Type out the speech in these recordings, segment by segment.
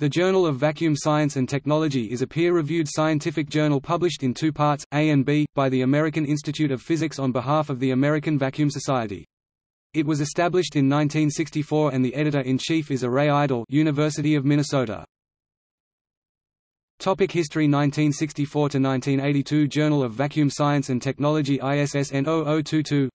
The Journal of Vacuum Science and Technology is a peer-reviewed scientific journal published in two parts, A and B, by the American Institute of Physics on behalf of the American Vacuum Society. It was established in 1964 and the editor-in-chief is. Eray Aydil University of Minnesota. Topic History 1964–1982 Journal of Vacuum Science and Technology ISSN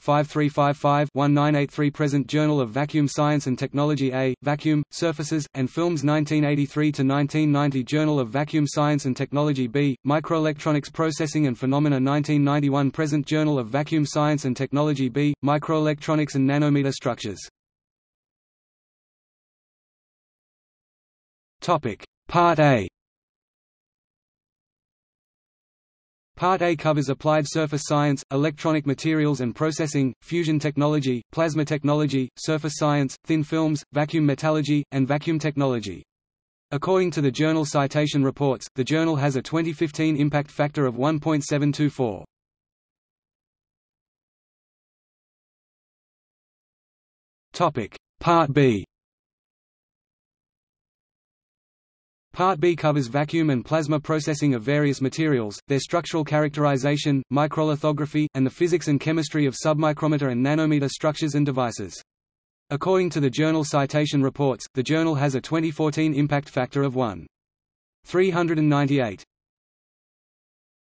0022-5355-1983 Present Journal of Vacuum Science and Technology A, Vacuum, Surfaces, and Films 1983–1990 Journal of Vacuum Science and Technology B, Microelectronics Processing and Phenomena 1991 Present Journal of Vacuum Science and Technology B, Microelectronics and Nanometer Structures. Part A Part A covers applied surface science, electronic materials and processing, fusion technology, plasma technology, surface science, thin films, vacuum metallurgy, and vacuum technology. According to the journal Citation Reports, the journal has a 2015 impact factor of 1.724. Topic: Part B Part B covers vacuum and plasma processing of various materials, their structural characterization, microlithography, and the physics and chemistry of submicrometer and nanometer structures and devices. According to the journal Citation Reports, the journal has a 2014 impact factor of 1.398.